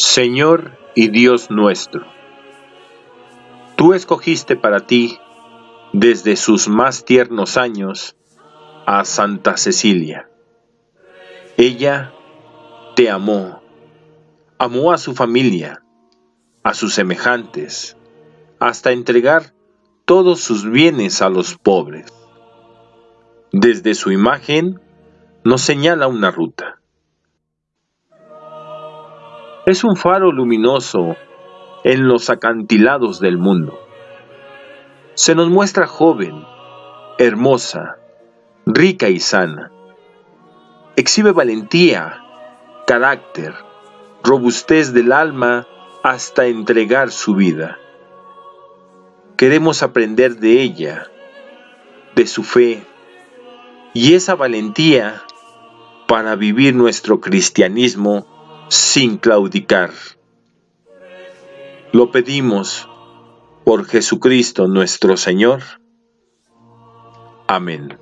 Señor y Dios nuestro, tú escogiste para ti, desde sus más tiernos años, a Santa Cecilia. Ella te amó, amó a su familia, a sus semejantes, hasta entregar todos sus bienes a los pobres. Desde su imagen nos señala una ruta. Es un faro luminoso en los acantilados del mundo. Se nos muestra joven, hermosa, rica y sana. Exhibe valentía, carácter, robustez del alma hasta entregar su vida. Queremos aprender de ella, de su fe y esa valentía para vivir nuestro cristianismo sin claudicar. Lo pedimos por Jesucristo nuestro Señor. Amén.